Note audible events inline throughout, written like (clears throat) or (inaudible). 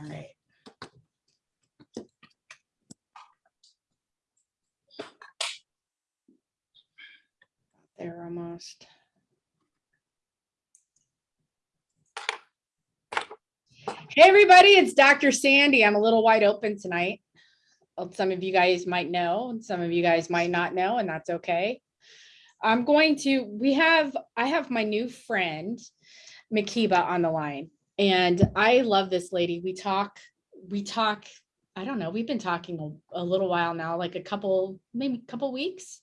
All right. There almost. Hey, everybody, it's Dr. Sandy. I'm a little wide open tonight. Some of you guys might know, and some of you guys might not know, and that's okay. I'm going to, we have, I have my new friend, Makiba on the line. And I love this lady. We talk, we talk, I don't know, we've been talking a, a little while now, like a couple, maybe a couple weeks.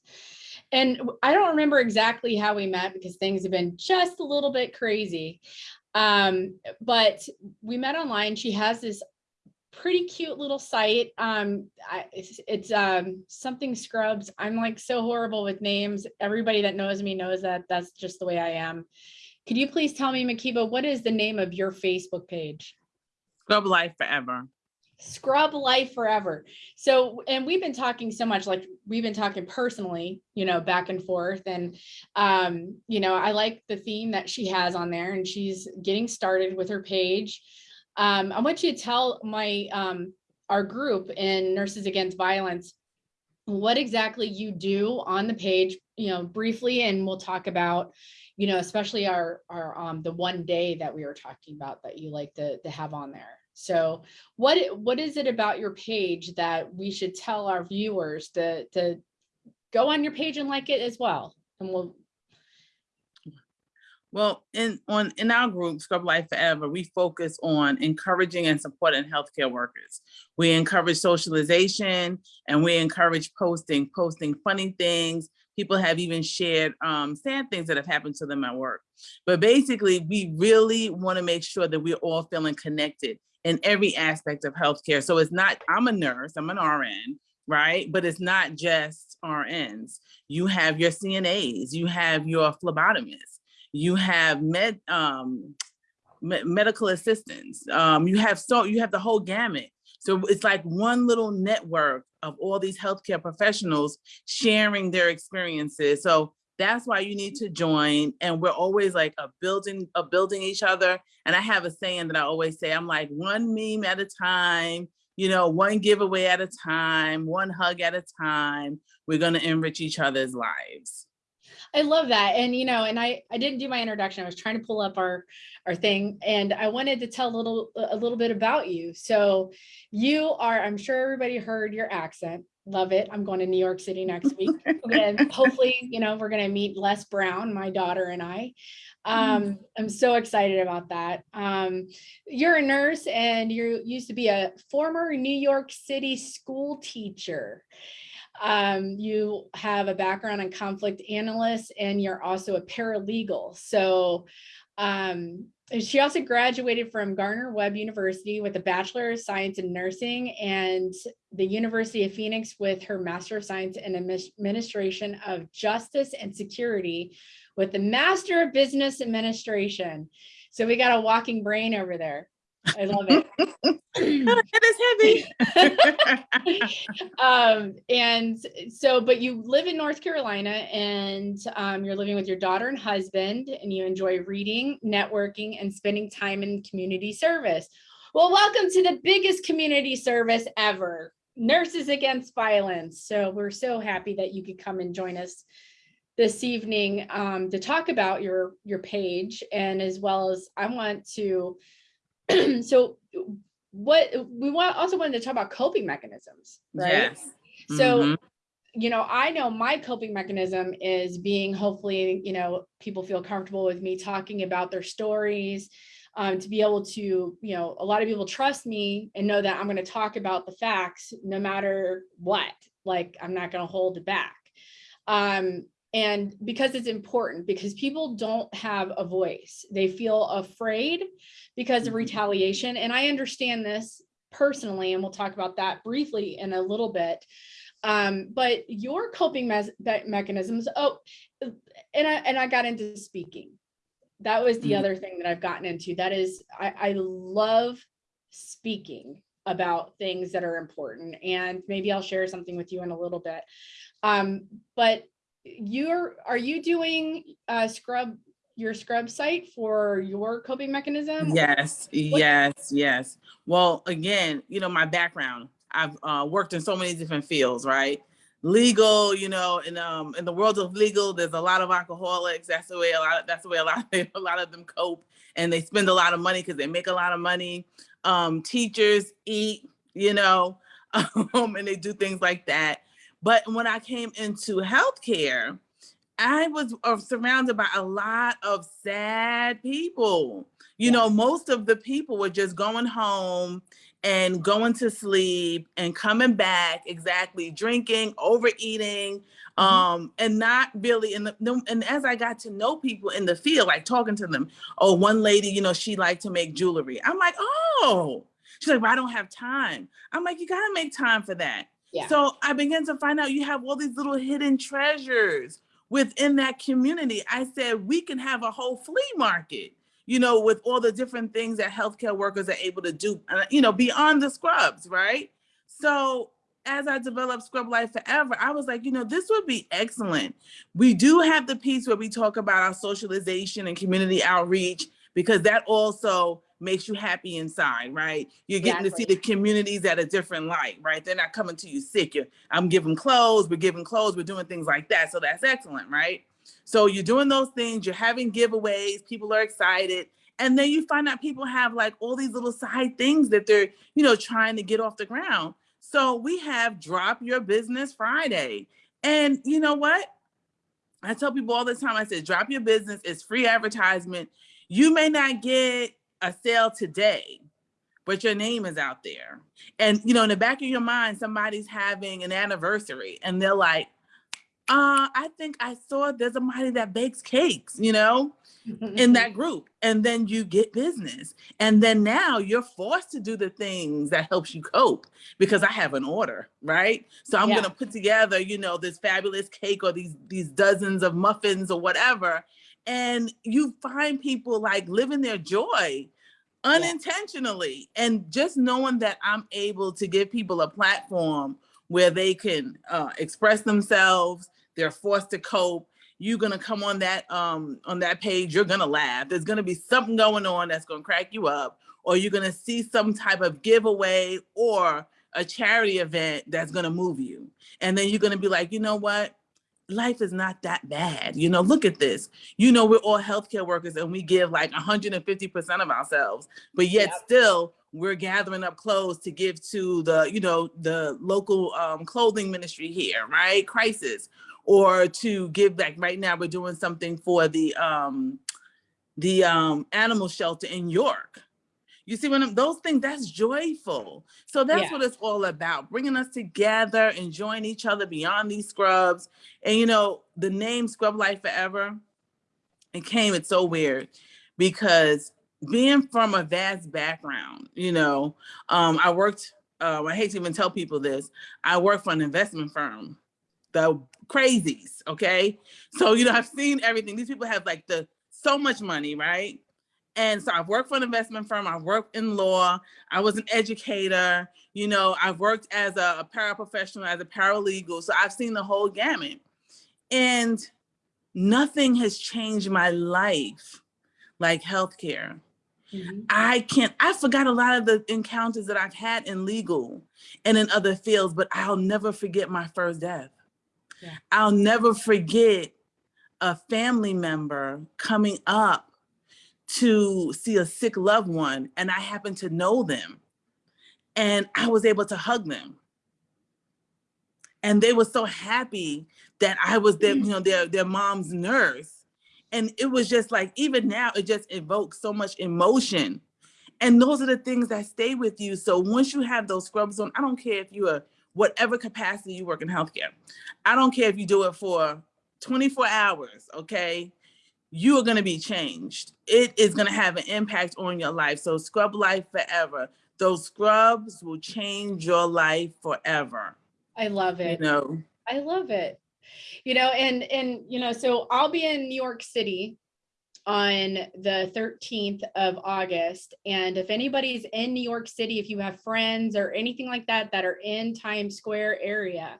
And I don't remember exactly how we met because things have been just a little bit crazy. Um, but we met online. She has this pretty cute little site. Um, I, it's, it's um, something scrubs. I'm like so horrible with names. Everybody that knows me knows that that's just the way I am. Could you please tell me, Makiba, what is the name of your Facebook page? Scrub Life Forever. Scrub Life Forever. So, and we've been talking so much, like we've been talking personally, you know, back and forth. And, um, you know, I like the theme that she has on there and she's getting started with her page. Um, I want you to tell my, um, our group in Nurses Against Violence, what exactly you do on the page, you know, briefly, and we'll talk about, you know, especially our, our, um, the one day that we were talking about that you like to, to have on there. So what, what is it about your page that we should tell our viewers to, to go on your page and like it as well? And we'll, Well, in on in our group, Scrub Life Forever, we focus on encouraging and supporting healthcare workers. We encourage socialization and we encourage posting, posting funny things. People have even shared um, sad things that have happened to them at work. But basically, we really want to make sure that we're all feeling connected in every aspect of healthcare. So it's not, I'm a nurse, I'm an RN, right? But it's not just RNs. You have your CNAs, you have your phlebotomists, you have med um me- medical assistants um you have so you have the whole gamut so it's like one little network of all these healthcare professionals sharing their experiences. So that's why you need to join and we're always like a building a building each other. And i have a saying that i always say i'm like one meme at a time you know one giveaway at a time one hug at a time. We're going to enrich each other's lives I love that. And, you know, and I, I didn't do my introduction. I was trying to pull up our, our thing and I wanted to tell a little, a little bit about you. So you are, I'm sure everybody heard your accent. Love it. I'm going to New York City next week. (laughs) And hopefully, you know, we're going to meet Les Brown, my daughter and I. Um, I'm so excited about that. Um, you're a nurse and you used to be a former New York City school teacher. Um, you have a background in conflict analyst and you're also a paralegal. So um, she also graduated from Gardner-Webb University with a Bachelor of Science in Nursing and the University of Phoenix with her Master of Science in Administration of Justice and Security with the Master of Business Administration. So we got a walking brain over there. I love it. it is heavy (laughs) um, and so, but you live in North Carolina and um, you're living with your daughter and husband, and you enjoy reading, networking, and spending time in community service. Well, welcome to the biggest community service ever, Nurses Against Violence. So we're so happy that you could come and join us this evening um, to talk about your your page, and as well as I want to. (clears throat) so what we want also wanted to talk about coping mechanisms, right? yes So, Mhm. you know, I know my coping mechanism is being hopefully, you know, people feel comfortable with me talking about their stories. Um, to be able to, you know, a lot of people trust me and know that I'm going to talk about the facts no matter what. Like I'm not going to hold it back. Um, and because it's important, because people don't have a voice, they feel afraid because of Mhm. retaliation. And I understand this personally, and we'll talk about that briefly in a little bit. Um, but your coping me- mechanisms, oh, and I and I got into speaking. That was the Mm. other thing that I've gotten into. That is, I, I love speaking about things that are important. And maybe I'll share something with you in a little bit. Um, but you're are you doing uh scrub your scrub site for your coping mechanism? Yes, yes, yes. Well, again, you know, my background, I've uh, worked in so many different fields, right? Legal, you know, in um in the world of legal, there's a lot of alcoholics. That's the way a lot. Of, that's the way a lot of, (laughs) a lot of them cope, and they spend a lot of money because they make a lot of money. Um, teachers eat, you know, (laughs) um, and they do things like that. But when I came into healthcare, I was uh, surrounded by a lot of sad people. You know, most of the people were just going home and going to sleep and coming back exactly drinking, overeating, Mhm. um, and not really in the and as I got to know people in the field, like talking to them, oh, one lady, you know, she liked to make jewelry. I'm like, oh, she's like, well, I don't have time. I'm like, you gotta make time for that. So I began to find out you have all these little hidden treasures within that community. I said, we can have a whole flea market, you know, with all the different things that healthcare workers are able to do, uh, you know, beyond the scrubs, right? So as I developed Scrub Life Forever, I was like, you know, this would be excellent. We do have the piece where we talk about our socialization and community outreach because that also makes you happy inside, right? You're getting to see the communities at a different light, right? They're not coming to you sick. You're, I'm giving clothes, we're giving clothes, we're doing things like that. So that's excellent, right? So you're doing those things, you're having giveaways, people are excited. And then you find out people have like all these little side things that they're, you know, trying to get off the ground. So we have Drop Your Business Friday. And you know what? I tell people all the time, I said, drop your business, it's free advertisement. You may not get a sale today, but your name is out there. And you know, in the back of your mind, somebody's having an anniversary and they're like, uh, I think I saw there's somebody that bakes cakes, you know? in that (laughs) group and then you get business and then now you're forced to do the things that helps you cope because i have an order right so i'm Yeah. going to put together you know this fabulous cake or these these dozens of muffins or whatever and you find people like living their joy unintentionally and just knowing that i'm able to give people a platform where they can uh, express themselves they're forced to cope you're gonna come on that um on that page you're gonna laugh. There's gonna be something going on that's gonna crack you up or you're gonna see some type of giveaway or a charity event that's gonna move you. And then you're gonna be like you know what life is not that bad you know look at this. You know we're all healthcare workers and we give like 150% of ourselves but yet Yep. still we're gathering up clothes to give to the you know the local um, clothing ministry here right? Crisis. Or to give back. Right now we're doing something for the um the um animal shelter in york you see when I'm- those things that's joyful. So that's Yeah. what it's all about bringing us together enjoying each other beyond these scrubs. And you know the name scrub life forever it came it's so weird because being from a vast background you know um i worked um, i hate to even tell people this i work for an investment firm the crazies okay? So you know i've seen everything. These people have like the so much money right and so i've worked for an investment firm i've worked in law i was an educator you know i've worked as a, a paraprofessional as a paralegal so i've seen the whole gamut and nothing has changed my life like healthcare Mhm. I can't, I forgot a lot of the encounters that I've had in legal and in other fields, but I'll never forget my first death. Yeah. I'll never forget a family member coming up to see a sick loved one and I happened to know them and I was able to hug them. And they were so happy that I was their, you know, their, their mom's nurse. And it was just like, even now, it just evokes so much emotion. And those are the things that stay with you. So once you have those scrubs on, I don't care if you are whatever capacity you work in healthcare. I don't care if you do it for 24 hours, okay? You are gonna be changed. It is gonna have an impact on your life. So scrub life forever. Those scrubs will change your life forever. I love it. You know, I love it. You know, and and you know, so I'll be in New York City on the 13th of August. And if anybody's in New York City, if you have friends or anything like that that are in Times Square area,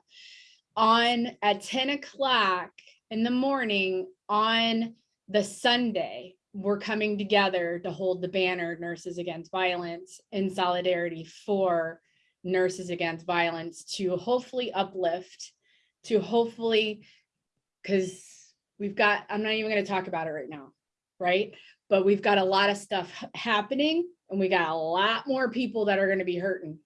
on at 10 o'clock in the morning on the Sunday, we're coming together to hold the banner Nurses Against Violence in solidarity for Nurses Against Violence to hopefully uplift, to hopefully, because we've got, I'm not even going to talk about it right now, right? But we've got a lot of stuff happening and we got a lot more people that are going to be hurting.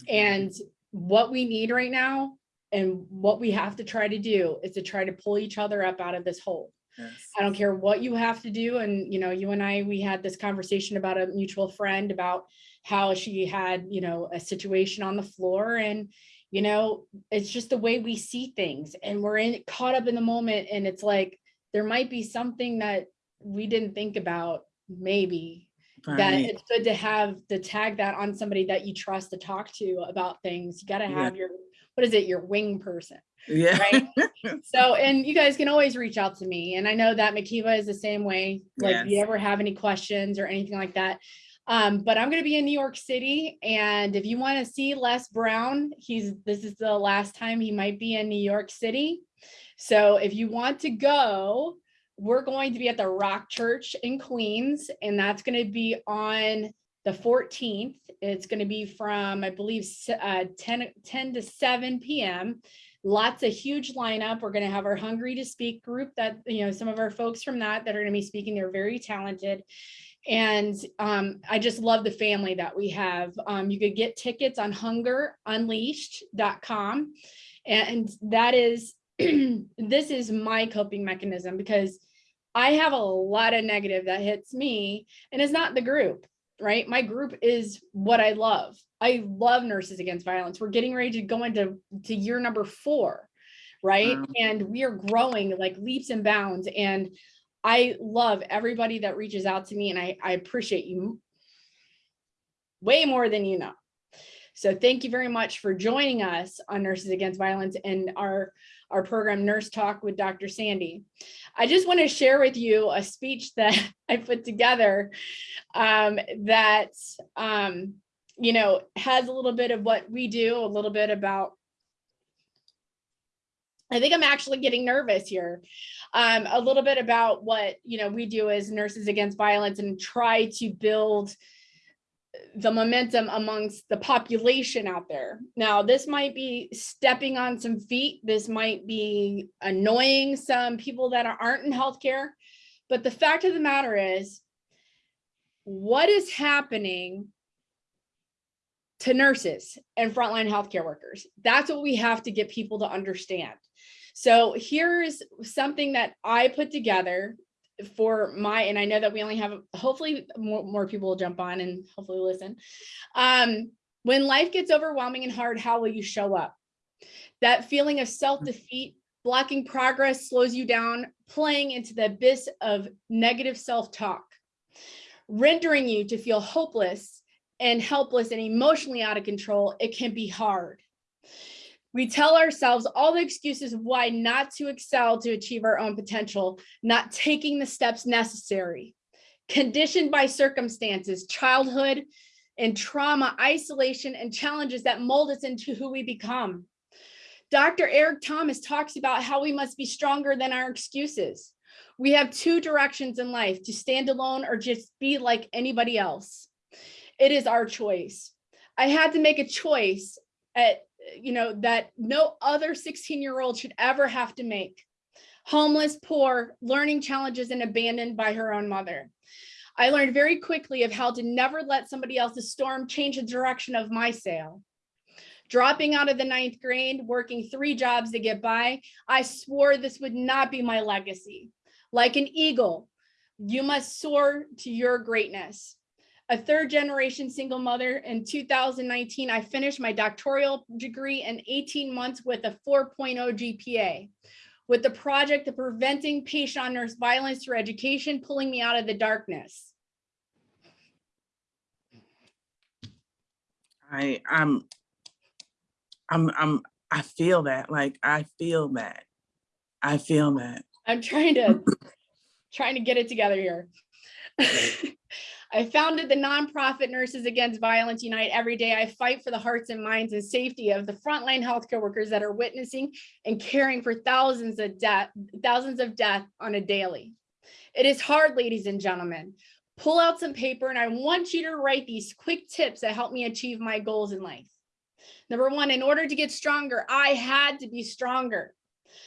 Mm-hmm. And what we need right now and what we have to try to do is to try to pull each other up out of this hole. Yes. I don't care what you have to do. And, you know, you and I, we had this conversation about a mutual friend about how she had, you know, a situation on the floor and, you know, it's just the way we see things and we're in caught up in the moment. And it's like, there might be something that we didn't think about, maybe that it's good to have to tag that on somebody that you trust to talk to about things. You gotta Yeah. have your, what is it, your wing person. Yeah. right? (laughs) So, and you guys can always reach out to me. And I know that Makiba is the same way. Like, if you ever have any questions or anything like that. Um, but I'm gonna be in New York City. And if you want to see Les Brown, he's, this is the last time he might be in New York City. So if you want to go, we're going to be at the Rock Church in Queens, and that's gonna be on the 14th. It's gonna be from, I believe, uh, 10, 10 to 7 PM lots of huge lineup. We're gonna have our Hungry to Speak group that, you know, some of our folks from that that are gonna be speaking, they're very talented. And um, I just love the family that we have. Um, you could get tickets on hungerunleashed.com. And that is, (clears throat) this is my coping mechanism because I have a lot of negative that hits me and it's not the group, right? My group is what I love. I love Nurses Against Violence. We're getting ready to go into to year number four, right? Wow. And we are growing like leaps and bounds. And I love everybody that reaches out to me and I, I appreciate you way more than you know. So thank you very much for joining us on Nurses Against Violence and our, our program Nurse Talk with Dr. Sandy. I just want to share with you a speech that (laughs) I put together um, that, um, you know, has a little bit of what we do, a little bit about I think I'm actually getting nervous here. Um, a little bit about what, you know, we do as Nurses Against Violence and try to build the momentum amongst the population out there. Now, this might be stepping on some feet. This might be annoying some people that aren't in healthcare. But the fact of the matter is, what is happening to nurses and frontline healthcare workers? That's what we have to get people to understand. So here's something that I put together for my, and I know that we only have, hopefully more, more people will jump on and hopefully listen. Um, when life gets overwhelming and hard, how will you show up? That feeling of self-defeat, blocking progress slows you down, playing into the abyss of negative self-talk, rendering you to feel hopeless and helpless and emotionally out of control. It can be hard. We tell ourselves all the excuses why not to excel to achieve our own potential, not taking the steps necessary. Conditioned by circumstances, childhood and trauma, isolation and challenges that mold us into who we become. Dr. Eric Thomas talks about how we must be stronger than our excuses. We have two directions in life, to stand alone or just be like anybody else. It is our choice. I had to make a choice at you know, that no other 16 year old should ever have to make. Homeless, poor, learning challenges and abandoned by her own mother. I learned very quickly of how to never let somebody else's storm change the direction of my sail. Dropping out of the ninth grade, working three jobs to get by, I swore this would not be my legacy. Like an eagle, you must soar to your greatness a third generation single mother. In 2019, I finished my doctoral degree in 18 months with a 4.0 GPA. With the project of preventing patient on nurse violence through education, pulling me out of the darkness. I, I'm, I'm, I'm, I feel that, like, I feel that. I feel that. I'm trying to, trying to get it together here. (laughs) I founded the nonprofit Nurses Against Violence Unite every day. I fight for the hearts and minds and safety of the frontline healthcare workers that are witnessing and caring for thousands of death, thousands of death on a daily. It is hard, ladies and gentlemen. Pull out some paper and I want you to write these quick tips that help me achieve my goals in life. Number one, in order to get stronger, I had to be stronger.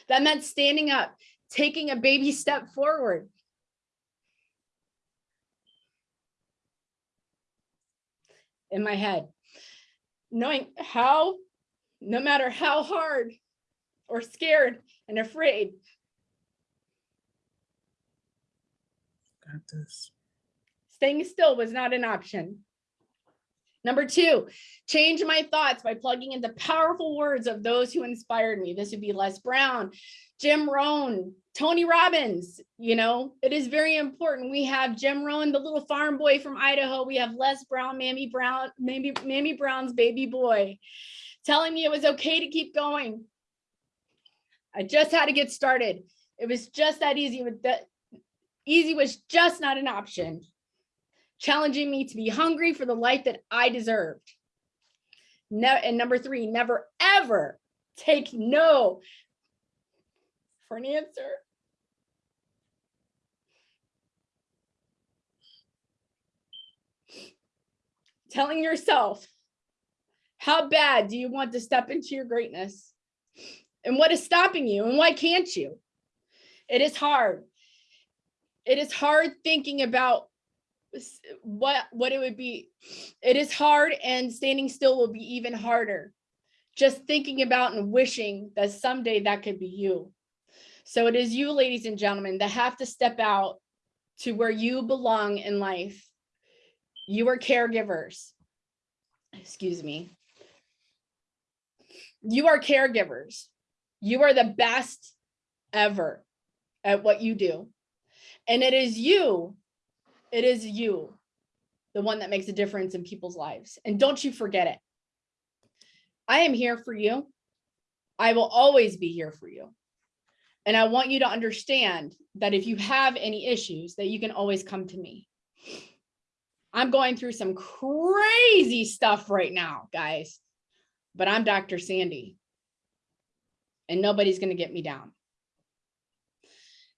That meant standing up, taking a baby step forward. In my head, knowing how, no matter how hard or scared and afraid, Got this. staying still was not an option. Number two, change my thoughts by plugging in the powerful words of those who inspired me. This would be Les Brown, Jim Rohn, Tony Robbins. You know, it is very important. We have Jim Rohn, the little farm boy from Idaho. We have Les Brown, Mammy Brown, Mammy, Mammy Brown's baby boy, telling me it was okay to keep going. I just had to get started. It was just that easy. With that, easy was just not an option challenging me to be hungry for the life that I deserved. No, and number three, never ever take no for an answer. Telling yourself, how bad do you want to step into your greatness? And what is stopping you? And why can't you? It is hard. It is hard thinking about what what it would be it is hard and standing still will be even harder just thinking about and wishing that someday that could be you so it is you ladies and gentlemen that have to step out to where you belong in life you are caregivers excuse me you are caregivers you are the best ever at what you do and it is you it is you, the one that makes a difference in people's lives. And don't you forget it. I am here for you. I will always be here for you. And I want you to understand that if you have any issues, that you can always come to me. I'm going through some crazy stuff right now, guys, but I'm Dr. Sandy. And nobody's going to get me down.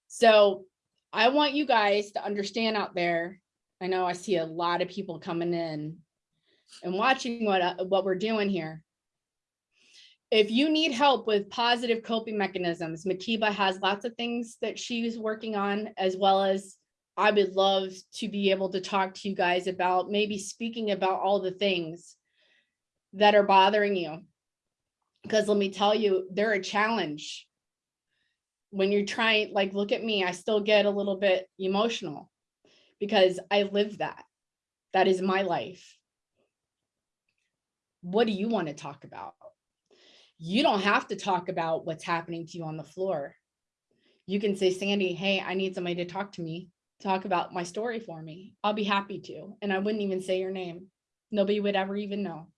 So I want you guys to understand out there. I know I see a lot of people coming in and watching what uh, what we're doing here. If you need help with positive coping mechanisms, Makiba has lots of things that she's working on, as well as I would love to be able to talk to you guys about maybe speaking about all the things that are bothering you. Because let me tell you, they're a challenge when you're trying, like, look at me, I still get a little bit emotional because I live that. That is my life. What do you want to talk about? You don't have to talk about what's happening to you on the floor. You can say, Sandy, hey, I need somebody to talk to me, talk about my story for me. I'll be happy to. And I wouldn't even say your name. Nobody would ever even know.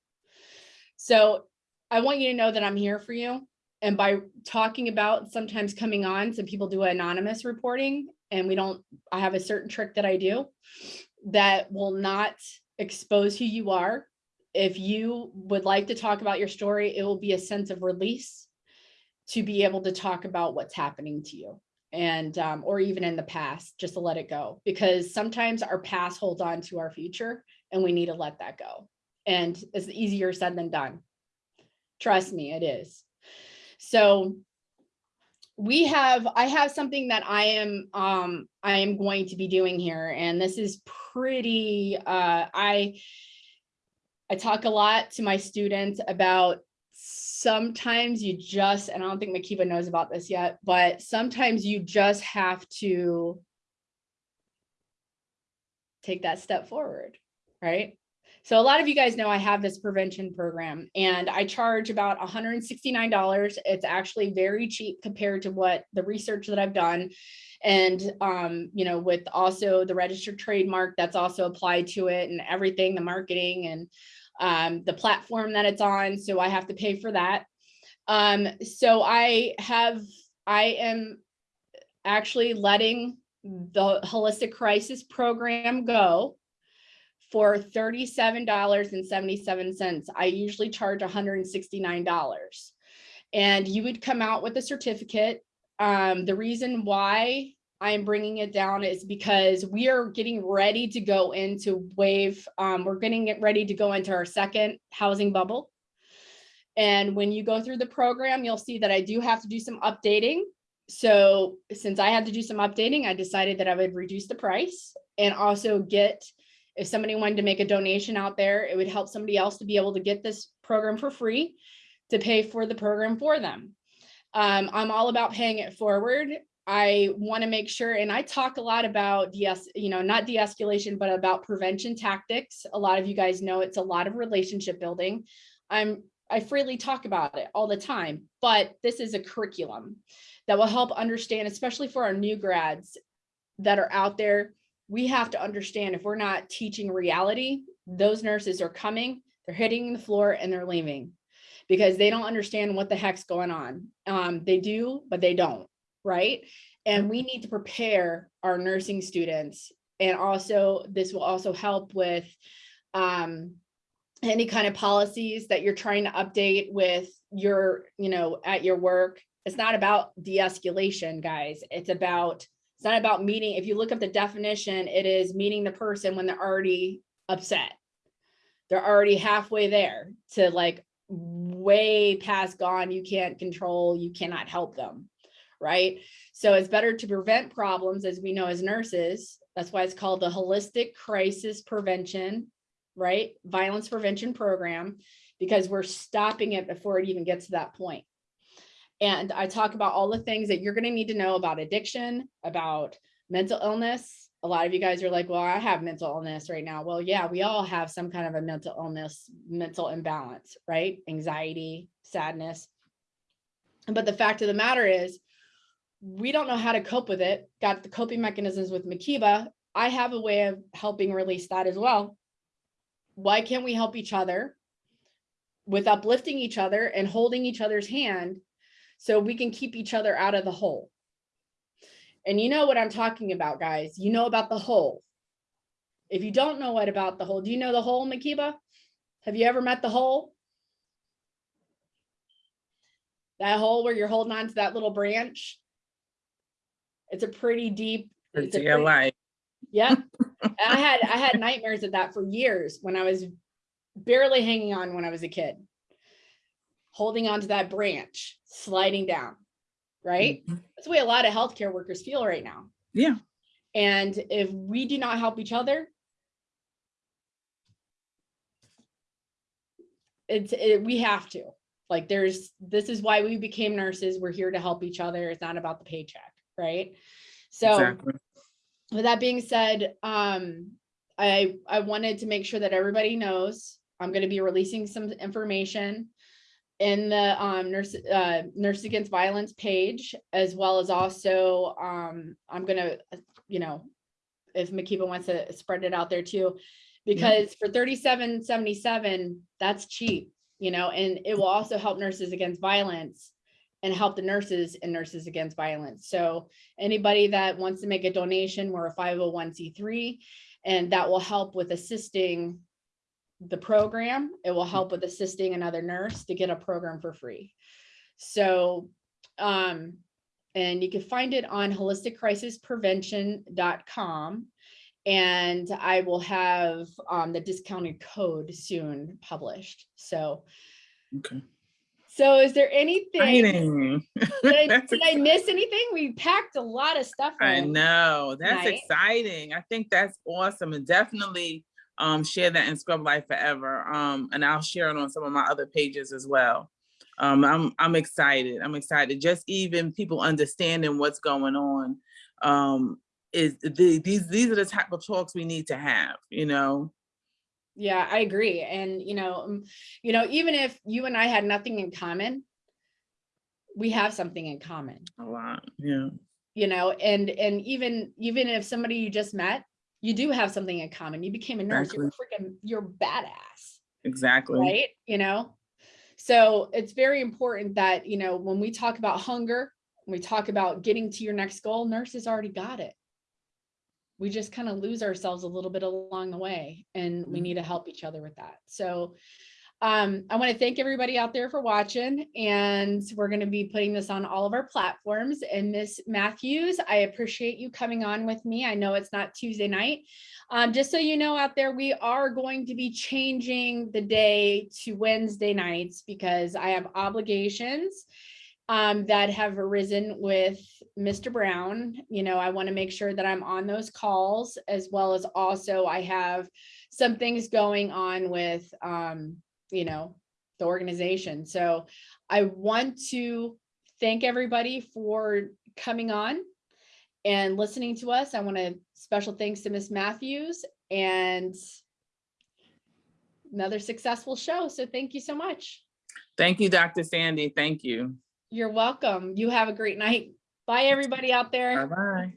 So I want you to know that I'm here for you and by talking about sometimes coming on, some people do anonymous reporting and we don't, I have a certain trick that I do that will not expose who you are. If you would like to talk about your story, it will be a sense of release to be able to talk about what's happening to you and um, or even in the past, just to let it go. Because sometimes our past holds on to our future and we need to let that go. And it's easier said than done. Trust me, it is. So we have, I have something that I am, um, I am going to be doing here, and this is pretty, uh, I, I talk a lot to my students about sometimes you just, and I don't think Makiba knows about this yet, but sometimes you just have to take that step forward, right? So a lot of you guys know I have this prevention program and I charge about $169. It's actually very cheap compared to what the research that I've done. And, um, you know, with also the registered trademark that's also applied to it and everything, the marketing and um, the platform that it's on. So I have to pay for that. Um, so I have, I am actually letting the holistic crisis program go for $37.77. I usually charge $169. And you would come out with a certificate. Um, the reason why I'm bringing it down is because we are getting ready to go into wave. Um, we're getting it ready to go into our second housing bubble. And when you go through the program, you'll see that I do have to do some updating. So since I had to do some updating, I decided that I would reduce the price and also get, if somebody wanted to make a donation out there, it would help somebody else to be able to get this program for free to pay for the program for them. Um, I'm all about paying it forward. I want to make sure, and I talk a lot about DS, you know, not de-escalation, but about prevention tactics. A lot of you guys know it's a lot of relationship building. I'm I freely talk about it all the time, but this is a curriculum that will help understand, especially for our new grads that are out there. We have to understand if we're not teaching reality, those nurses are coming, they're hitting the floor and they're leaving because they don't understand what the heck's going on. Um, they do, but they don't, right? And we need to prepare our nursing students. And also, this will also help with um, any kind of policies that you're trying to update with your, you know, at your work. It's not about de-escalation, guys. It's about, it's not about meeting. If you look up the definition, it is meeting the person when they're already upset. They're already halfway there to like way past gone. You can't control, you cannot help them, right? So it's better to prevent problems as we know as nurses. That's why it's called the holistic crisis prevention right? Violence prevention program, because we're stopping it before it even gets to that point. And I talk about all the things that you're going to need to know about addiction, about mental illness. A lot of you guys are like, well, I have mental illness right now. Well, yeah, we all have some kind of a mental illness, mental imbalance, right? Anxiety, sadness. But the fact of the matter is, we don't know how to cope with it. Got the coping mechanisms with Makiba. I have a way of helping release that as well why can't we help each other with uplifting each other and holding each other's hand so we can keep each other out of the hole? And you know what I'm talking about, guys. You know about the hole. If you don't know what about the hole, do you know the hole, Makiba? Have you ever met the hole? That hole where you're holding on to that little branch? It's a pretty deep. It's a Yeah, pretty- yeah. (laughs) I had I had nightmares of that for years when I was barely hanging on when I was a kid. Holding on to that branch, sliding down, right? mhm. That's the way a lot of healthcare workers feel right now. Yeah. And if we do not help each other, it's it, we have to. Like there's this is why we became nurses. We're here to help each other. It's not about the paycheck, right? So Exactly. with that being said, um, I, I wanted to make sure that everybody knows, I'm gonna be releasing some information in the, um, nurse, uh, Nurse Against Violence page, as well as also, um, I'm gonna, uh, you know, if Makiba wants to spread it out there too, because for thirty-seven seventy-seven, that's cheap, you know, and it will also help Nurses Against Violence and help the nurses and Nurses Against Violence. So anybody that wants to make a donation, we're a 501c3, and that will help with assisting the program. It will help with assisting another nurse to get a program for free. So, um, and you can find it on holisticcrisisprevention.com. And I will have um, the discounted code soon published. So, Okay. So is there anything? (laughs) Did I, did I miss anything? We packed a lot of stuff. I know. That's Right. exciting. I think that's awesome. And definitely um share that in Scrub Life Forever. Um, and I'll share it on some of my other pages as well. Um, I'm I'm excited. I'm excited. Just even people understanding what's going on. Um, is the, these these are the type of talks we need to have, you know. Yeah, I agree. And, you know, um, you know, even if you and I had nothing in common, we have something in common, A lot. Yeah. you know, and, and even, even if somebody you just met, you do have something in common. You became a nurse, you're a freaking, you're badass, Exactly. right? You know? So it's very important that, you know, when we talk about hunger, when we talk about getting to your next goal, nurses already got it. We just kind of lose ourselves a little bit along the way and we Mhm. need to help each other with that. So Um, I want to thank everybody out there for watching and we're going to be putting this on all of our platforms. And Miss Matthews, I appreciate you coming on with me. I know it's not Tuesday night. Um, just so you know out there, we are going to be changing the day to Wednesday nights because I have obligations um, that have arisen with Mr. Brown. You know, I want to make sure that I'm on those calls as well as also I have some things going on with, um, you know, the organization. So I want to thank everybody for coming on and listening to us. I want to special thanks to Miss Matthews and another successful show. So thank you so much. Thank you, Dr. Sandy. Thank you. You're welcome. You have a great night. Bye, everybody out there. Bye-bye.